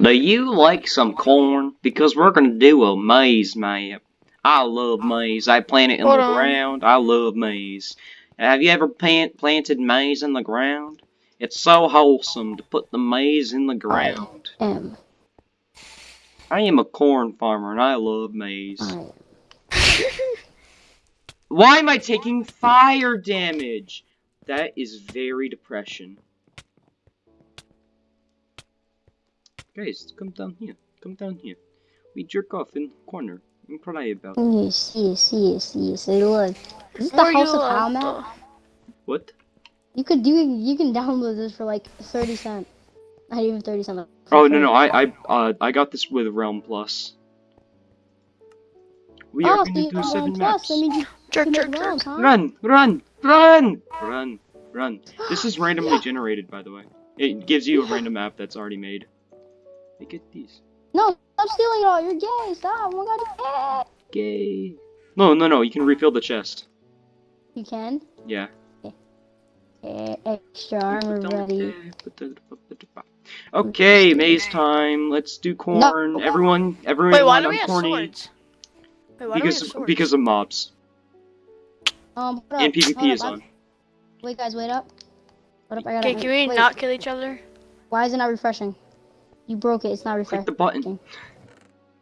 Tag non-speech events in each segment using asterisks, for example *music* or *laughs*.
Do you like some corn? Because we're gonna do a maze map. I love maize. I plant it in Hold the on. ground. I love maize. Have you ever plant, planted maize in the ground? It's so wholesome to put the maize in the ground. I am a corn farmer and I love maize. I. Why am I taking fire damage? That is very depression. Guys, come down here. Come down here. We jerk off in the corner and cry about it. Yes, yes, yes, yes. Hey, look. Is this the House you of How map? What? You could do. You can download this for like thirty cent. Not even thirty cent. like, for Oh no no I I uh I got this with Realm Plus. We Oh, are so gonna you do have seven one maps. plus. That means you Jerk, jerk, make jerk. huh? Run, run, run, run, run. This is *gasps* randomly generated, by the way. It gives you a random map that's already made. Look at these. No, stop stealing it all. You're gay. Stop. Oh my god, Gay. No, no, no. You can refill the chest. you can. Yeah. Eh, Extra armor ready. Okay, maze time. Let's do corn. No. Everyone, everyone, Wait, why do I'm we have corny swords? Wait, why do we have because swords? because of mobs Um, hold and up, PvP hold is up, on. Wait, guys, wait up. Hold up, I gotta. Okay, can we wait, not kill each other? Why is it not refreshing? You broke it. It's not Click the button.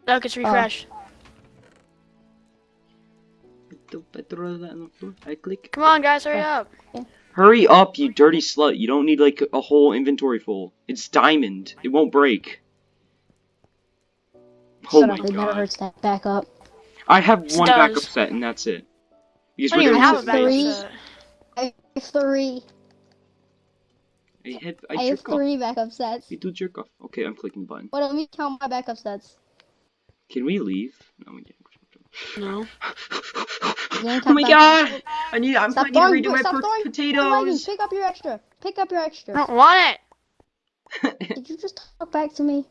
No, it's refresh. I click. Come on, guys, hurry oh, up. Hurry up, you dirty slut. You don't need like a whole inventory full. It's diamond. It won't break. Oh Shut my up. It never god. hurts that back up. I have It one backup set and that's it. Because I don't we're even have a backup three. set. I have three. I, had, I, I have jerk off. three backup sets. We do jerk off. Okay, I'm clicking the button. Wait, let me count my backup sets. Can we leave? No, we can't. No. *laughs* Oh my god! back- I need. I'm Stop planning to throwing- redo my stop po- throwing potatoes. leggings. Pick up your extra. Pick up your extra. I extra. don't want it. *laughs* Did you just talk back to me?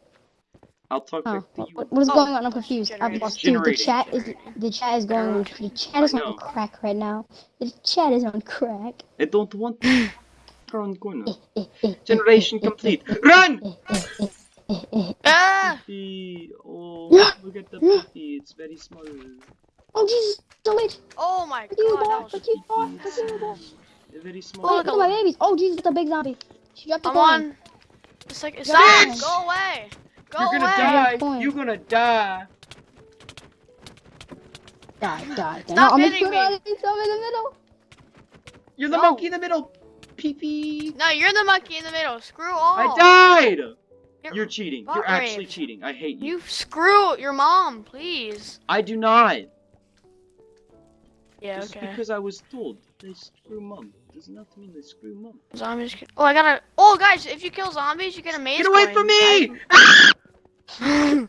I'll talk Oh, back to you. what, what is Oh, going on? I'm confused. I'm lost. Dude, the Generating, chat is the chat is going on. The chat is on crack right now. The chat is on crack. I don't want *laughs* to run corner. Generation complete. Run! Ah! Pee. Oh, look at the pee. It's very small. Oh Jesus! Don't wait. Oh my Fuck you, boy. that was Fuck you, boy. Fuck you, boy. Very Oh, small. Wait, look look at at my babies. Oh Jesus! It's a big zombie. She dropped the I'm coin. on. It's like, Bitch! stop! Go away! Go You're gonna away! die. You're gonna die. Die, die, die. Stop no, I'm hitting in me. I'm in the middle. You're the No. monkey in the middle. Pee pee. No, you're the monkey in the middle. Screw all. I died. You're- You're cheating. You're actually cheating. I hate you. You screw your mom, please. I do not. Yeah, Just okay. because I was told they screw mom does not mean they screw mom. Zombies. Can... Oh, I gotta. Oh, guys, if you kill zombies, you get a maze. Get away coin. from me! I-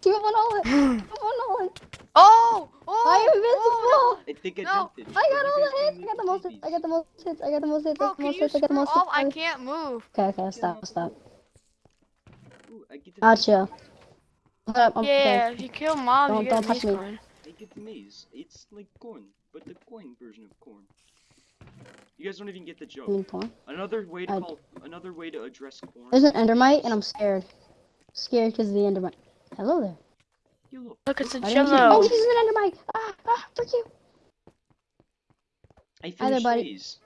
Give up on all it. Give up *gasps* on all it. oh! Oh! I am invincible. Think I No, jumped it. I got all the hits. I got the most. babies. I got the most hits. I got the most hits. I Bro, got the can most you hits. I got the most off? I can't move. Okay, okay, stop, stop. Ooh, I get the I'll chill. Hold up, I'm Yeah, okay. if you kill mobs, Don't- you get don't touch me. coin. I get the maze. It's like corn, but the coin version of corn. You guys don't even get the joke. I mean, porn. Another way to I- call, another way to address corn. There's an endermite, and I'm scared. Scared because of the endermite. Hello there. You look. Look, it's a I jello. Oh, this is an endermite. Ah, ah, frick you. I there, finished buddy. these.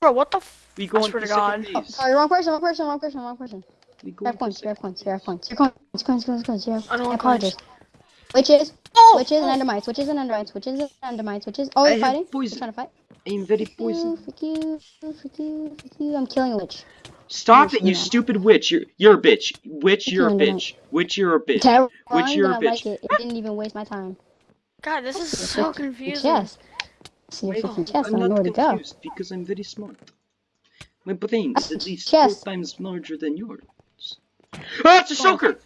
Bro, what the f- We go I on swear the to second God. Oh, maze. sorry, wrong person, wrong person, wrong person, wrong person. We go You on have the points, you have second points, you have maze. points. Your coins, coins, coins, coins. You have, I don't I want apologize. coins. Witches, Oh! witches and endermites, witches and endermites, witches and endermites, witches. Oh, I they're have fighting? They're poison. trying to fight? I am very Frick you, poison. you, frick you, frick you. I'm killing a witch. Stop it, you Yeah. stupid witch. You're you're a bitch. Witch, you're a killing them. bitch. Witch, you're a bitch. Terrible. Which you're a I like it. It didn't even waste my time. God, this is so freaking confusing. Chest. See your Wait, freaking chest. I I'm don't know where to go. confused because I'm very smart. My brain is at least Chest. four times larger than yours. Ah, it's a shulker!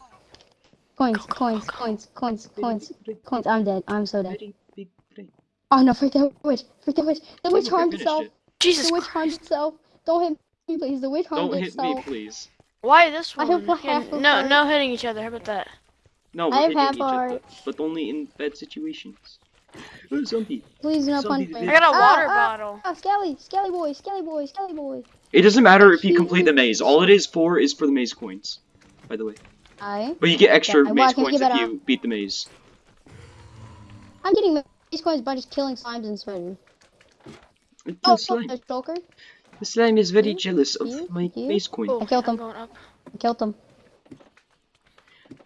Coins, coins, coins, coins, coins, coins. I'm dead. I'm so dead. Very big brain. Oh no, freak that witch. Freak that witch. The witch Look, I harmed itself. it. Jesus The witch Christ. harmed itself. Don't hit me, please. The witch harmed Don't hit me, please. Why this I one? have a half no, no hitting each other. How about that? No, we're have hitting half each other, but only in bad situations. Oh, zombie. Please do not Zombie punch me. I got a water ah, bottle. Ah, Skelly, Skelly boy, Skelly boy, Skelly boy. It doesn't matter if you complete the maze. All it is for is for the maze coins. By the way. I, But you get extra Yeah, maze can coins if a- you beat the maze. I'm getting maze coins by just killing slimes and spiders. Oh, kills oh, slime. there's Joker. The slime is very You- jealous of you- my you- maze coin. Oh, I killed I'm them. I killed them.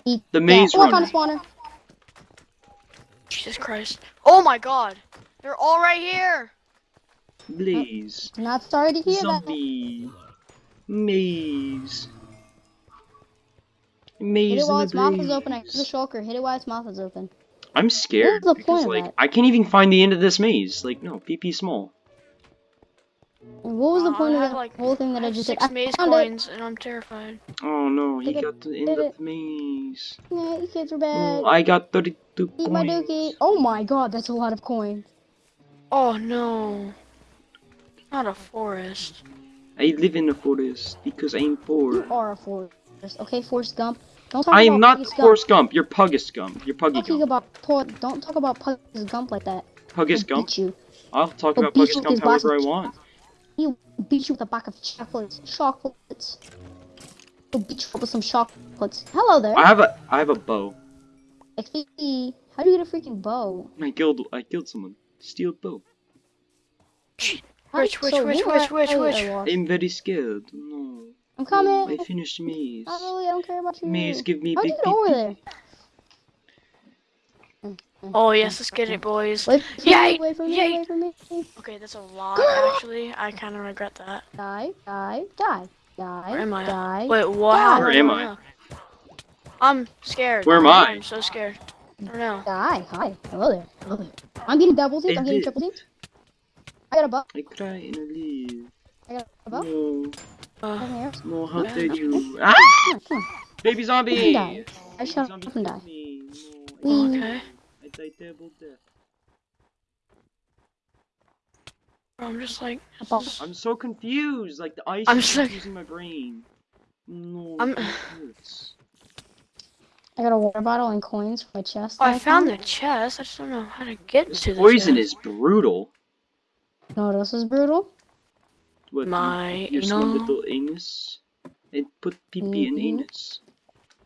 Eat The that. maze Oh, I found a runner. spawner. Jesus Christ. Oh my god. They're all right here. Blaze. Not sorry to hear that. Zombie. Maze. Hit Maze it while in its the mouth is open. I blaze. the shulker. Hit it while its mouth is open. I'm scared What's the because point of like that? I can't even find the end of this maze. Like no, PP small. And what was the Aw, point of that like, whole thing that I have just did? six I maze found it. coins and I'm terrified. Oh no, he Did got the end did of it. the maze. Yeah, you kids are bad. Oh, I got 32 Eat my coins. dookie. Oh my god, that's a lot of coins. Oh no. Not a forest. I live in a forest because I'm poor. You poor. are a forest. Okay, Forrest Gump. Don't talk I about am not Puggus Forrest Gump. You're Puggus Gump. You're Puggy Gump. Talking about por- don't talk about Puggus Gump like that. Puggus He'll Gump. you. I'll talk He'll about beat Puggus Gump his box however I of- want. He'll beat you with a pack of chocolates. Chocolates. He'll beat you up with some chocolates. Hello there. I have a I have a bow. XP. How do you get a freaking bow? I killed I killed someone. Steal bow. Which, which, So which, you which, which, which? I lost. I'm very scared. No. I'm coming. I finished maze. Not really. I don't care about you. Maze, give me How'd big you get over PP. there? Oh yes, let's get it, boys. Wait, Yay! Away from me, Yay! away from me. Okay, that's a lot actually. I kind of regret that. Die, die, die, die, Where am I? die. Wait, what? How Where am I? I'm scared. Where am I? I'm so scared. I don't know. Die, hi. Hello there. Hello there. I'm getting double teamed. I'm getting triple teamed. I got a buff. I cry in I live. I got a buff. No, Uh, Come here. no, how Yeah. dare you? Ah! Come on, come on. Baby zombie! You can. I shall zombie up and killed die. me. No, I Wee. okay. I died terrible death. Bro, I'm just like. A. I'm so confused. Like the ice I'm is so- confusing my brain. No, I'm- I got a water bottle and coins for my chest. Oh, I that found the chest. I just don't know how to get This to the poison chest. is brutal. No, this is brutal. What, you- My your small anal. little anus? And put pee pee in Mhm. anus.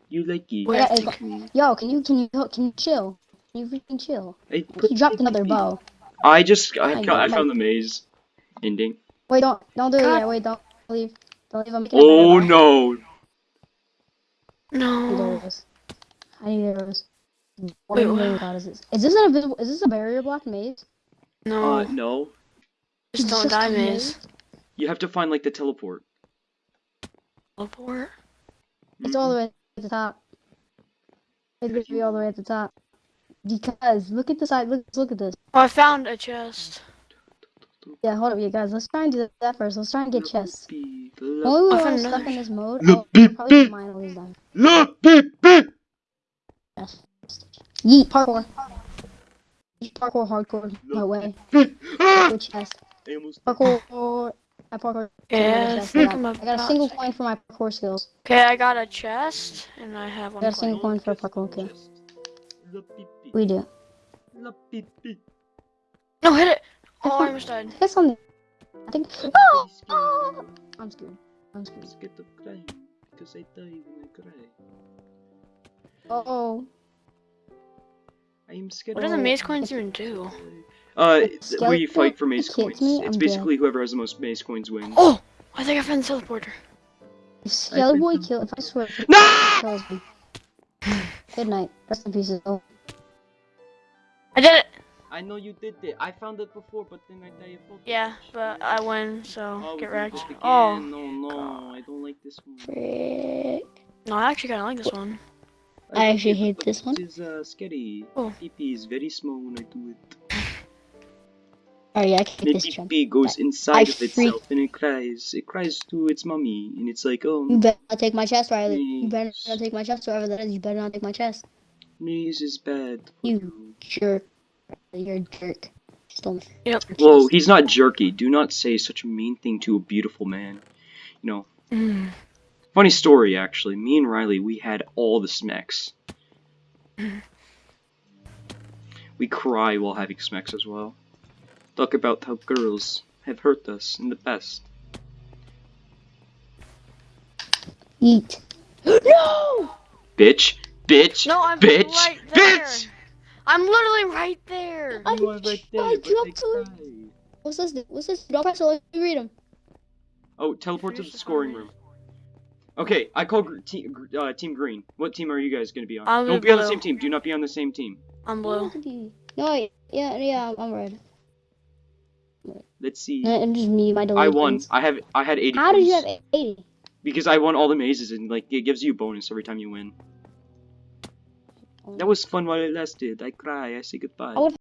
You like it. Wait, I I got- think- Yo, can you can you can you chill? Can you freaking chill? He dropped another *laughs* bow. I just I, I ca- I know. found the maze ending. Wait, don't don't do it God. yet. Wait, don't leave. Don't leave. I'm making Oh bow. no! I need No. arrows. I need arrows. What Wait, what? god is this? Is this an invisible? Is this a barrier block maze? No. Uh, no. just It's don't just die, maze. You have to find like the teleport. Teleport. It's all the way at the top. It's gonna be all the way at the top. Because look at the side. Look look at this. Oh, I found a chest. Yeah, hold up, you guys. Let's try and do that first. Let's try and get chests. Beep, Only I we're found stuck in this mode. Look, Oh, beep, probably beep. mine always die. la- beep, beep. Yes. Yeet parkour. Parkour hardcore. No way. Ah! Good chest. I almost Parkour. I parkour. Yeah, I chest. I got, I got a single to- coin for my parkour skills. Okay, I got a chest and I have one. Got a coin. single coin for a parkour kill. La- beep, beep. We do. La- beep, beep. No, hit it. Oh, I almost died. Hit something. I think. Oh, oh, I'm scared. I'm scared. I'm scared of crying because I die when I cry. Oh. I am scared. What do of the Oh, maze coins even do? Uh, It's where you fight for maze coins. me, It's I'm basically whoever has the most maze coins wins. Oh, I think I found the teleporter. If Skelly Boy think- kill, if I swear, if No! kills me. Good night. Rest in pieces. Oh. I did it. I know you did it. I found it before, but then I died. of Yeah, but I win, so Oh, get did wrecked. Oh, no, no, I don't like this one. Frick. no, I actually kind of like this one. I like actually hate but this one. This is uh, scary. Oh. PP is very small when I do it. Oh yeah, I can My get this jump. PP goes I- inside I of itself and it cries. It cries to its mommy, and it's like, oh, You better not take my chest, Riley. You better not take my chest, whoever that is. You better not take my chest. maze is bad. for You you. Jerk. You're a jerk. Stole my Yep. Whoa, he's not jerky. Do not say such a mean thing to a beautiful man. You know, Mm. funny story actually. Me and Riley, we had all the smecks. *laughs* We cry while having smecks as well. Talk about how girls have hurt us in the past. Eat. *gasps* no! Bitch. Bitch. No, I'm Bitch! right there. Bitch! I'm literally right there. I- You right there, I but jumped to it. What's this? What's this? Don't press it. Let me read them. Oh, teleport to the scoring room. Okay, I call gr- te- gr- uh, Team Green. What team are you guys gonna be on? I'm Don't in be on the same team. Do not be on the same team. I'm blue. No, I- yeah, yeah, I'm red. Let's see. And just me, my delayed I won. pins. I have I had 80 How did you have 80? Because I won all the mazes and like it gives you a bonus every time you win. That was fun while it lasted. I cry. I say goodbye.